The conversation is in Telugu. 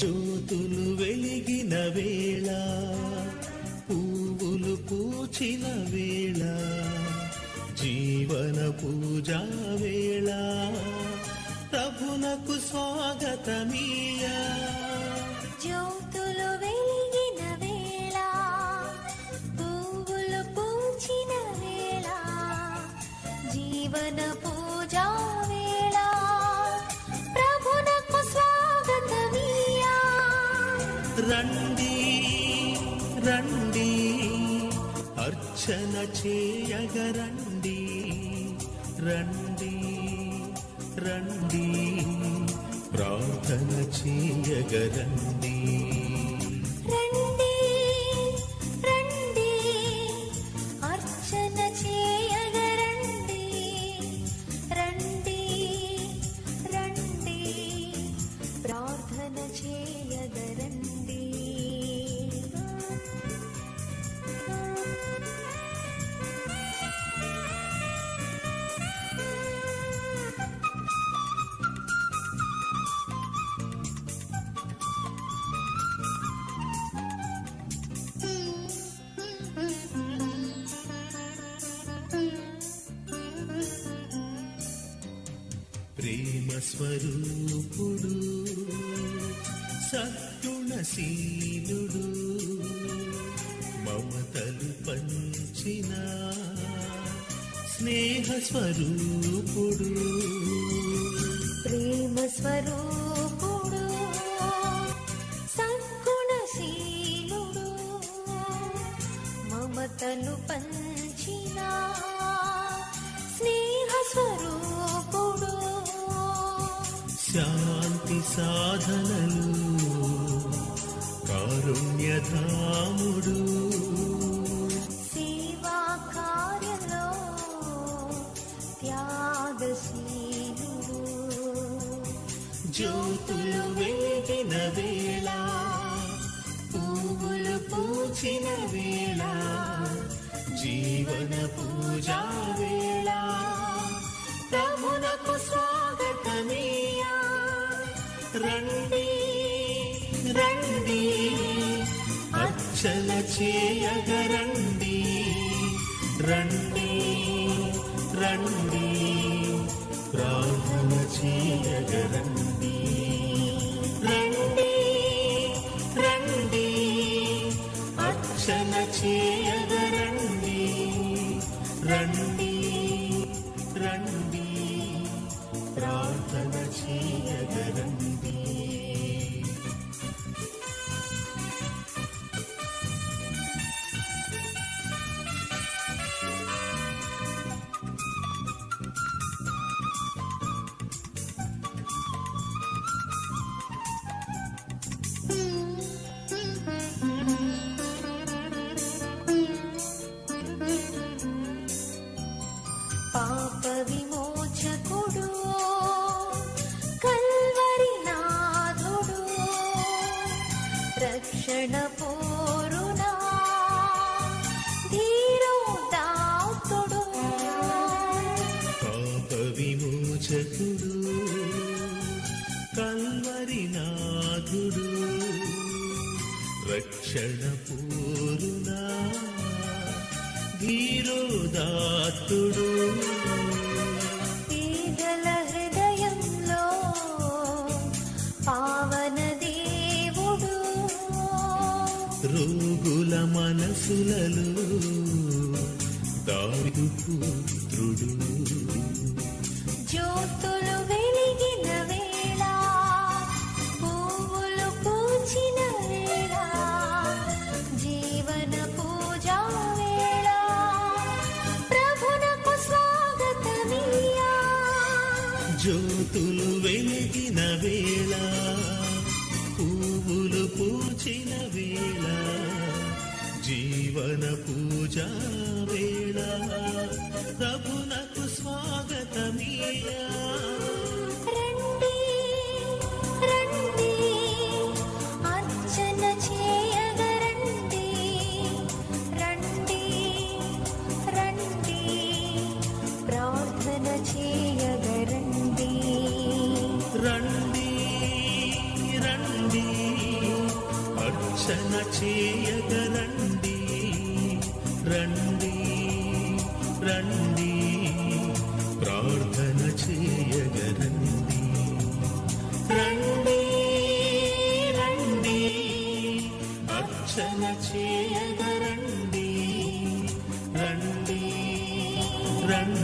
జ్యోతులు వెలిగిన వేళ పువ్వులు పూచిన వేళ జీవన పూజా వేళ ప్రభునకు స్వాగతమీయా. జ్యోతులు వెలిగిన వేళ పువ్వులు పూచిన వేళ జీవన పూజా రండి రండి అర్చన చేయగరండి. రండి రండి ప్రార్థన చేయగరండి. స్వరూపుడు సత్తుణశీలుడు మమతలు పంచిన స్నేహ స్వరూపుడు. ప్రేమ స్వరూపుడు సద్గుణశీలుడు మమతను పంచిన శాంతి సాధనలు కారుణ్యధాముడు. సేవా కార్యంలో త్యాగశీలుడు. జ్యోతులు వెలిగిన వేళ పువ్వులు పూచిన వేళ జీవన పూజా వేళ. రండి రండి అచ్చల చేయగరండి. రండి రండి ప్రార్థన చేయగరండి. రండి రండి అచ్చల చేయగరండి. రండి పాప విమోచకుడు కల్వరి నాథుడు రక్షణ పో ధీరోదాత్తుడు పేదల హృదయంలో పావన దేవుడు. రోగుల మనసులలో పుత్రుడు. జ్యోతులు జ్యోతులు వెలిగిన వేళ పువ్వులు పూచిన వేళ జీవన పూజా వేళ. ప్రభునకు స్వాగతమీయా. అర్చన చే రక్షణ చేయగరండి రండి రండి ప్రార్థన చేయగరండి రండి రండి అర్చన చేయగరండి రండి రండి